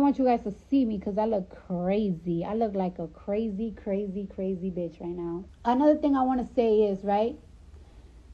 I want you guys to see me because I look crazy. I look like a crazy, crazy, crazy bitch right now. Another thing I want to say is, right?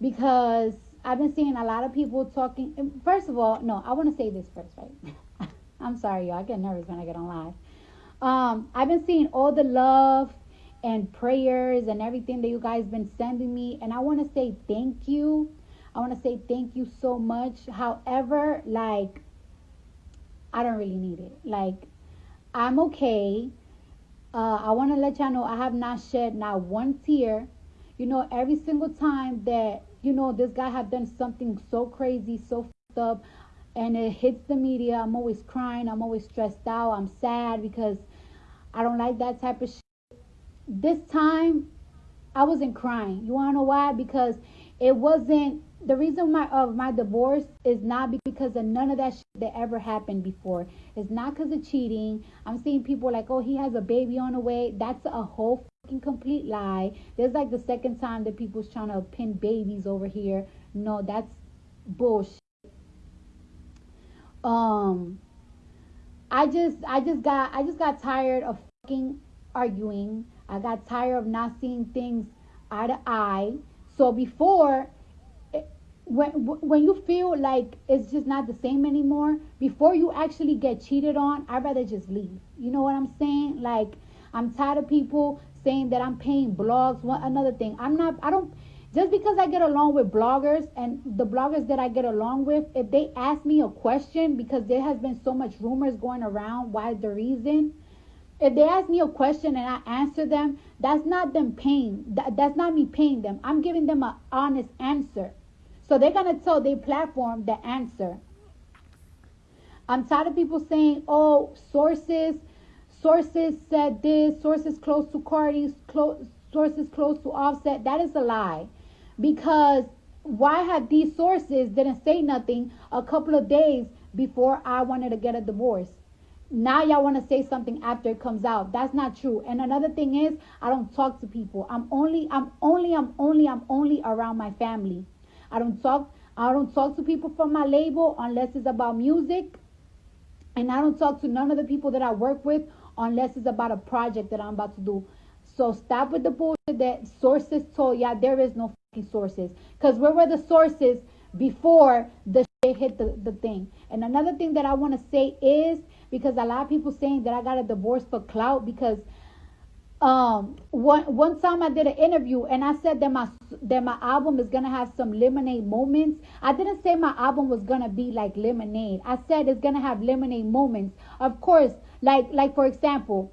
Because I've been seeing a lot of people talking. First of all, no, I want to say this first, right? I'm sorry, y'all. I get nervous when I get on live. Um, I've been seeing all the love and prayers and everything that you guys been sending me, and I want to say thank you. I want to say thank you so much. However, like I don't really need it. Like, I'm okay. Uh, I want to let y'all know I have not shed not one tear. You know, every single time that, you know, this guy have done something so crazy, so fucked up, and it hits the media, I'm always crying. I'm always stressed out. I'm sad because I don't like that type of shit. This time, I wasn't crying. You want to know why? Because it wasn't the reason my of my divorce is not because of none of that shit that ever happened before. It's not because of cheating. I'm seeing people like, oh, he has a baby on the way. That's a whole fucking complete lie. There's like the second time that people's trying to pin babies over here. No, that's bullshit. Um, I just, I just got, I just got tired of fucking arguing. I got tired of not seeing things eye to eye. So before when when you feel like it's just not the same anymore before you actually get cheated on i'd rather just leave. You know what i'm saying? Like i'm tired of people saying that i'm paying blogs one another thing. I'm not i don't just because i get along with bloggers and the bloggers that i get along with if they ask me a question because there has been so much rumors going around why the reason? If they ask me a question and i answer them that's not them paying that, that's not me paying them. I'm giving them an honest answer so they're going to tell their platform the answer. I'm tired of people saying, oh, sources, sources said this, sources close to Cardi, close, sources close to Offset. That is a lie. Because why have these sources didn't say nothing a couple of days before I wanted to get a divorce? Now y'all want to say something after it comes out. That's not true. And another thing is, I don't talk to people. I'm only, I'm only, I'm only, I'm only around my family. I don't talk I don't talk to people from my label unless it's about music. And I don't talk to none of the people that I work with unless it's about a project that I'm about to do. So stop with the bullshit that sources told. Yeah, there is no fucking sources. Because where were the sources before the shit hit the, the thing? And another thing that I want to say is because a lot of people saying that I got a divorce for clout because um one one time I did an interview and I said that my that my album is gonna have some lemonade moments. I didn't say my album was gonna be like lemonade. I said it's gonna have lemonade moments. Of course, like like for example,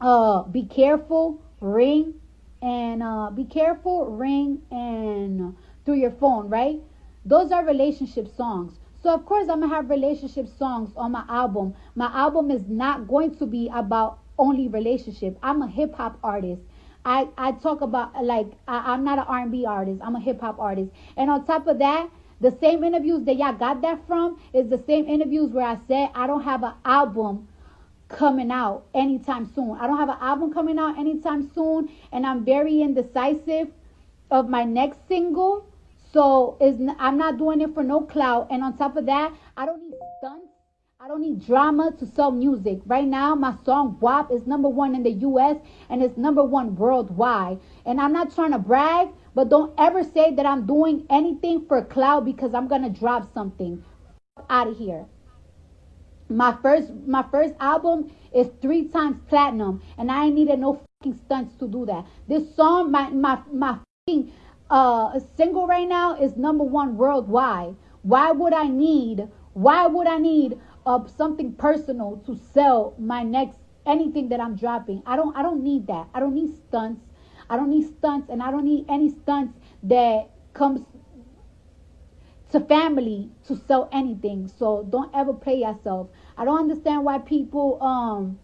uh be careful, ring, and uh be careful, ring and through your phone, right? Those are relationship songs. So of course I'm gonna have relationship songs on my album. My album is not going to be about only relationship. I'm a hip hop artist. I, I talk about like I, I'm not an R&B artist. I'm a hip hop artist. And on top of that, the same interviews that y'all got that from is the same interviews where I said I don't have an album coming out anytime soon. I don't have an album coming out anytime soon, and I'm very indecisive of my next single. So is I'm not doing it for no clout. And on top of that, I don't need stunts I don't need drama to sell music. Right now, my song WAP is number one in the US and it's number one worldwide. And I'm not trying to brag, but don't ever say that I'm doing anything for cloud because I'm gonna drop something. Out of here. My first my first album is three times platinum, and I ain't needed no fucking stunts to do that. This song, my my my fucking uh single right now is number one worldwide. Why would I need why would I need of something personal to sell my next anything that I'm dropping. I don't I don't need that. I don't need stunts. I don't need stunts and I don't need any stunts that comes to family to sell anything. So don't ever play yourself. I don't understand why people um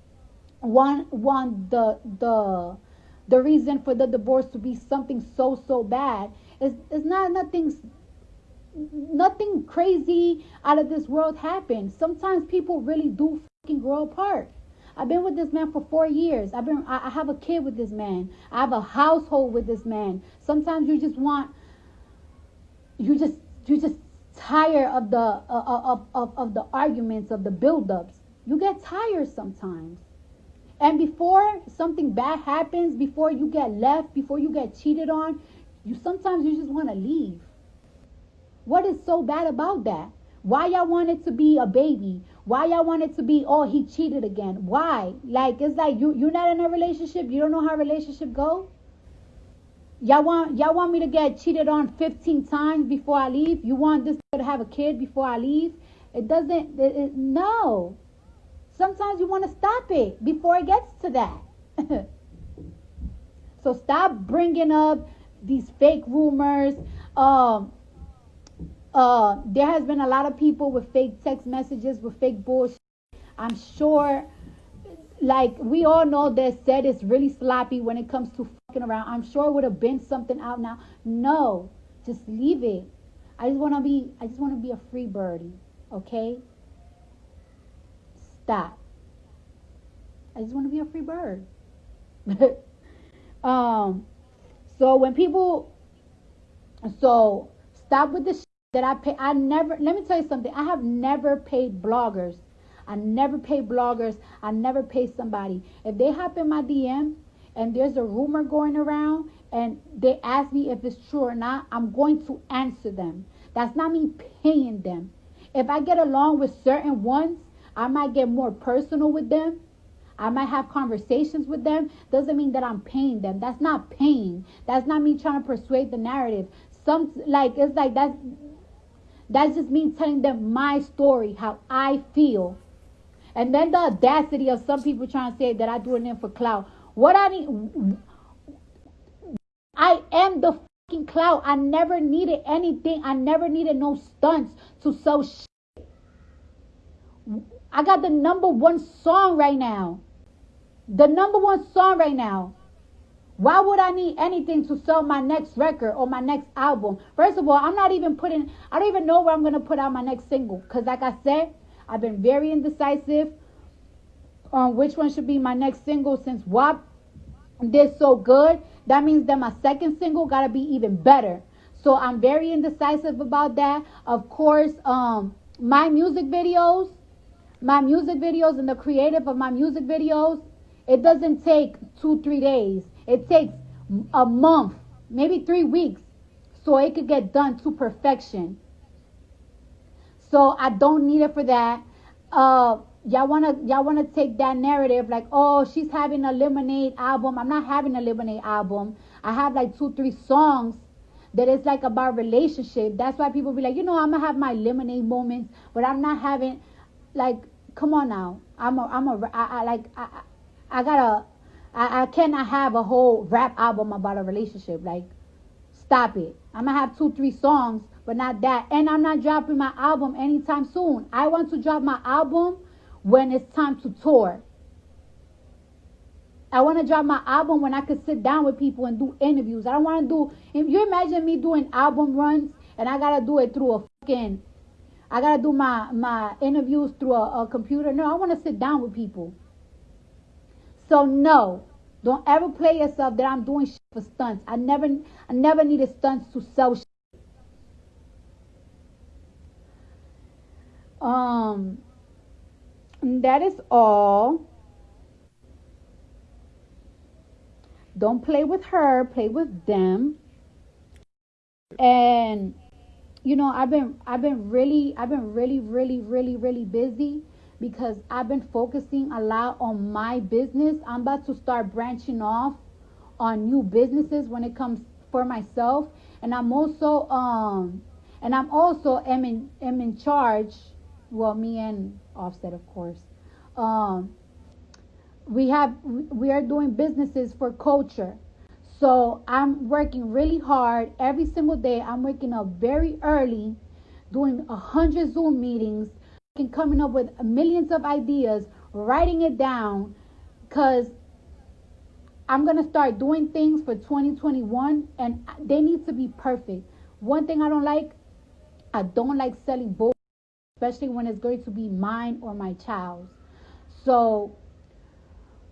want want the the the reason for the divorce to be something so so bad. It's it's not nothing nothing crazy out of this world happens. Sometimes people really do fucking grow apart. I've been with this man for four years. I've been I have a kid with this man. I have a household with this man. Sometimes you just want you just you just tired of the uh, of, of, of the arguments of the buildups. You get tired sometimes. And before something bad happens, before you get left, before you get cheated on, you sometimes you just want to leave. What is so bad about that? Why y'all want it to be a baby? Why y'all want it to be, oh, he cheated again? Why? Like it's like you you're not in a relationship. You don't know how relationship go. Y'all want y'all want me to get cheated on 15 times before I leave? You want this to have a kid before I leave? It doesn't. It, it, no. Sometimes you want to stop it before it gets to that. so stop bringing up these fake rumors. Um, uh, there has been a lot of people with fake text messages with fake bullshit. I'm sure, like we all know that Set is really sloppy when it comes to fucking around. I'm sure it would have been something out now. No, just leave it. I just want to be. I just want to be a free birdie. Okay. Stop. I just want to be a free bird. um. So when people, so stop with the that I pay. I never. Let me tell you something. I have never paid bloggers. I never pay bloggers. I never pay somebody. If they hop in my DM and there's a rumor going around and they ask me if it's true or not, I'm going to answer them. That's not me paying them. If I get along with certain ones, I might get more personal with them. I might have conversations with them. Doesn't mean that I'm paying them. That's not paying. That's not me trying to persuade the narrative. Some like it's like that's that's just me telling them my story, how I feel. And then the audacity of some people trying to say that I do it in for clout. What I need I am the fucking clout. I never needed anything. I never needed no stunts to sell shit. I got the number one song right now. The number one song right now. Why would I need anything to sell my next record or my next album? First of all, I'm not even putting, I don't even know where I'm going to put out my next single. Because, like I said, I've been very indecisive on which one should be my next single since WAP did so good. That means that my second single got to be even better. So I'm very indecisive about that. Of course, um, my music videos, my music videos and the creative of my music videos, it doesn't take two, three days. It takes a month, maybe three weeks, so it could get done to perfection. So I don't need it for that. Uh, y'all wanna y'all wanna take that narrative like, oh, she's having a lemonade album. I'm not having a lemonade album. I have like two, three songs that is like about relationship. That's why people be like, you know, I'm gonna have my lemonade moments, but I'm not having like, come on now. I'm a, I'm a, I, I like, I, I gotta, I, I cannot have a whole rap album about a relationship. Like, stop it. I'm gonna have two, three songs, but not that. And I'm not dropping my album anytime soon. I want to drop my album when it's time to tour. I want to drop my album when I could sit down with people and do interviews. I don't want to do. If you imagine me doing album runs and I gotta do it through a fucking, I gotta do my my interviews through a, a computer. No, I want to sit down with people. So no, don't ever play yourself that I'm doing shit for stunts. I never, I never needed stunts to sell shit. Um, that is all. Don't play with her, play with them. And you know, I've been I've been really I've been really really really really busy because I've been focusing a lot on my business. I'm about to start branching off on new businesses when it comes for myself. And I'm also um and I'm also am in am in charge well me and Offset of course. Um we have we are doing businesses for culture. So i'm working really hard. Every single day i'm waking up very early doing a hundred zoom meetings and coming up with millions of ideas writing it down because i'm going to start doing things for 2021 and they need to be perfect. One thing i don't like i don't like selling books especially when it's going to be mine or my child's. So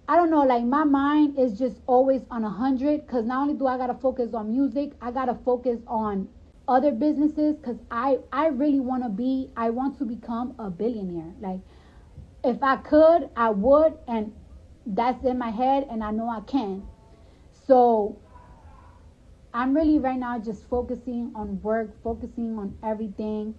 I don't know, like my mind is just always on a hundred because not only do I gotta focus on music, I gotta focus on other businesses because I I really want to be I want to become a billionaire. Like if I could, I would, and that's in my head, and I know I can. So I'm really right now just focusing on work, focusing on everything.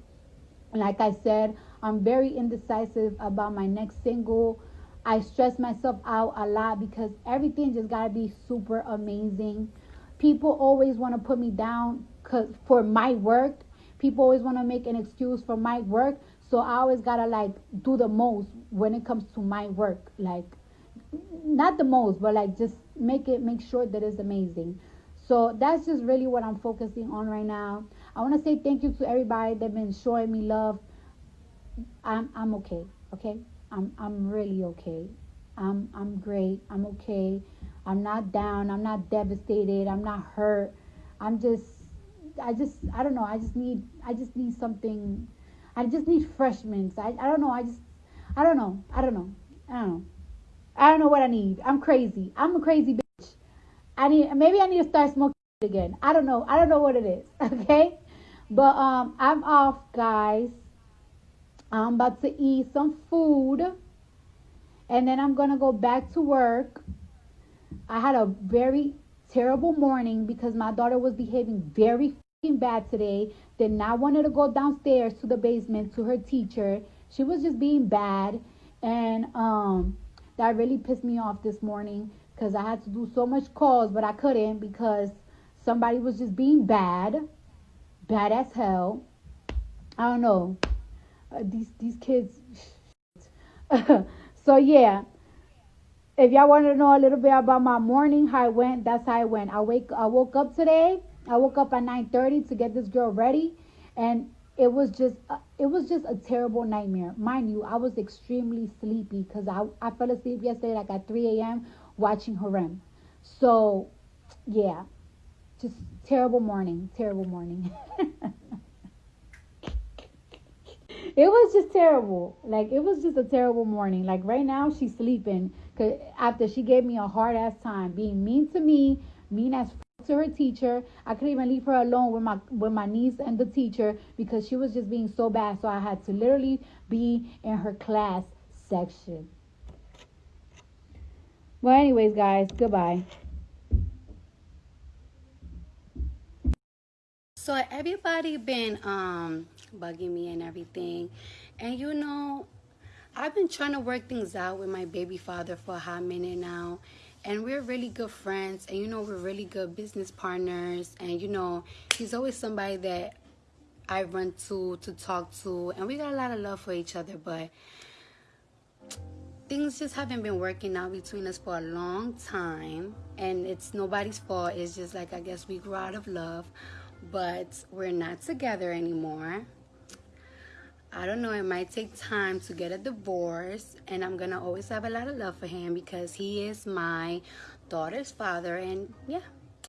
Like I said, I'm very indecisive about my next single. I stress myself out a lot because everything just gotta be super amazing. People always want to put me down cause for my work. People always want to make an excuse for my work. So I always gotta like do the most when it comes to my work. Like not the most, but like just make it make sure that it's amazing. So that's just really what I'm focusing on right now. I want to say thank you to everybody that been showing me love. I'm I'm okay. Okay, I'm I'm really okay. I'm I'm great. I'm okay. I'm not down. I'm not devastated. I'm not hurt. I'm just I just I don't know. I just need I just need something. I just need fresh mints. I I don't know. I just I don't know. I don't know. I don't know. I don't know what I need. I'm crazy. I'm a crazy bitch. I need maybe I need to start smoking again. I don't know. I don't know what it is. Okay? But um I'm off, guys. I'm about to eat some food. And then I'm gonna go back to work. I had a very terrible morning because my daughter was behaving very bad today. Did not want her to go downstairs to the basement to her teacher. She was just being bad. And um that really pissed me off this morning because I had to do so much calls, but I couldn't because somebody was just being bad, bad as hell. I don't know. Uh, these these kids. so yeah, if y'all want to know a little bit about my morning, how I went, that's how I went. I wake, I woke up today. I woke up at nine thirty to get this girl ready, and it was just uh, it was just a terrible nightmare. Mind you, I was extremely sleepy because I, I fell asleep yesterday like at 3 a.m. watching Harem. So yeah, just terrible morning, terrible morning. it was just terrible. Like it was just a terrible morning. Like right now she's sleeping cause after she gave me a hard ass time being mean to me, mean as to her teacher. I couldn't even leave her alone with my with my niece and the teacher because she was just being so bad. So I had to literally be in her class section. Well, anyways, guys, goodbye. So everybody been um bugging me and everything, and you know, I've been trying to work things out with my baby father for a hot minute now and we're really good friends and you know we're really good business partners and you know he's always somebody that I run to to talk to and we got a lot of love for each other but things just haven't been working out between us for a long time and it's nobody's fault. It's just like I guess we grew out of love but we're not together anymore I don't know, it might take time to get a divorce, and I'm gonna always have a lot of love for him because he is my daughter's father, and yeah,